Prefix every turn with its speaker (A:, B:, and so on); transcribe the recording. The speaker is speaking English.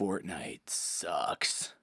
A: Fortnite sucks.